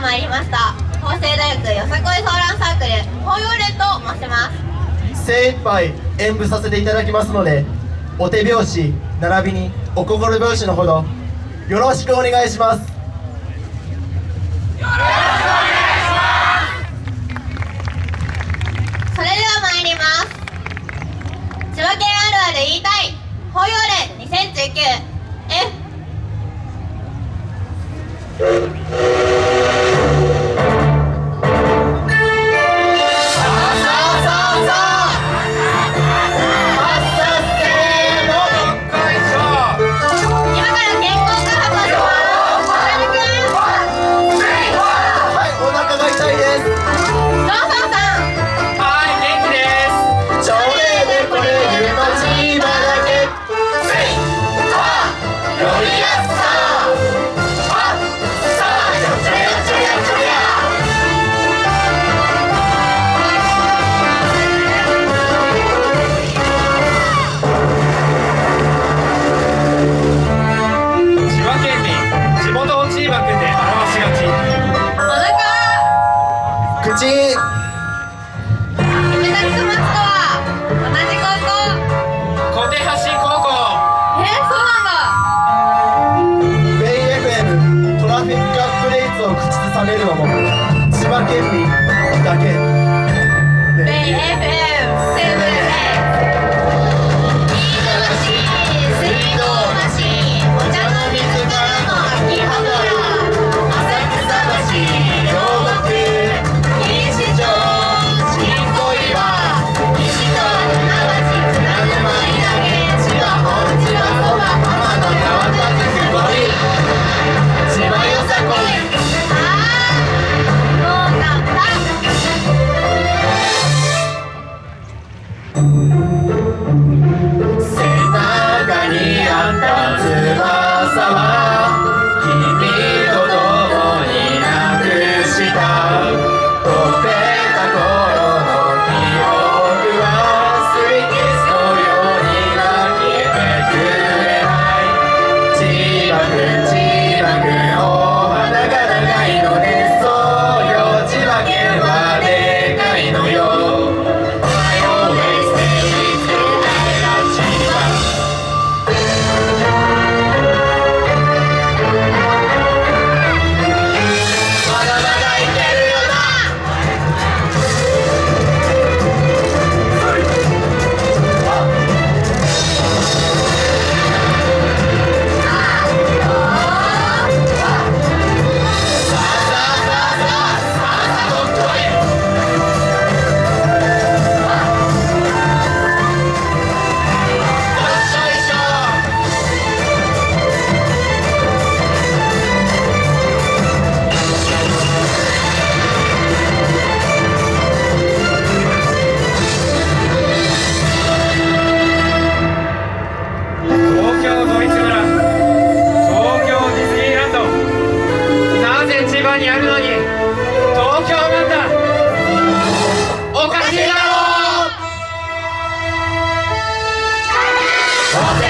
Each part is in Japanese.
参りました。法政大学よさこい相談サークル法要連と申します。精一杯演舞させていただきますのでお手拍子並びにお心拍子のほどよろしくお願いします。新。同じ高校。小手橋高校。へえ、そうなんだ。ベイエフエムトラフィックアップレイズを口ずさめるのも千葉県民だけ好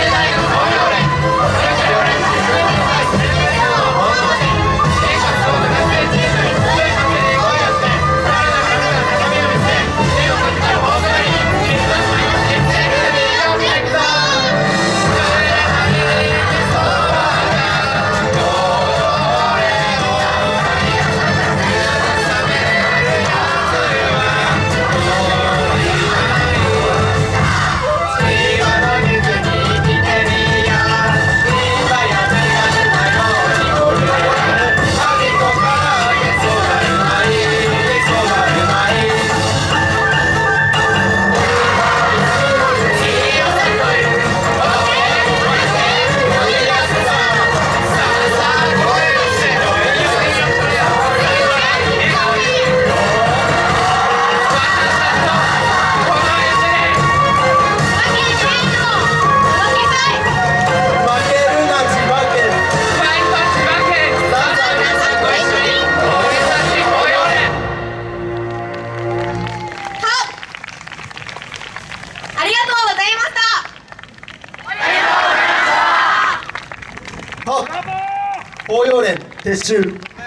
と応用連撤収。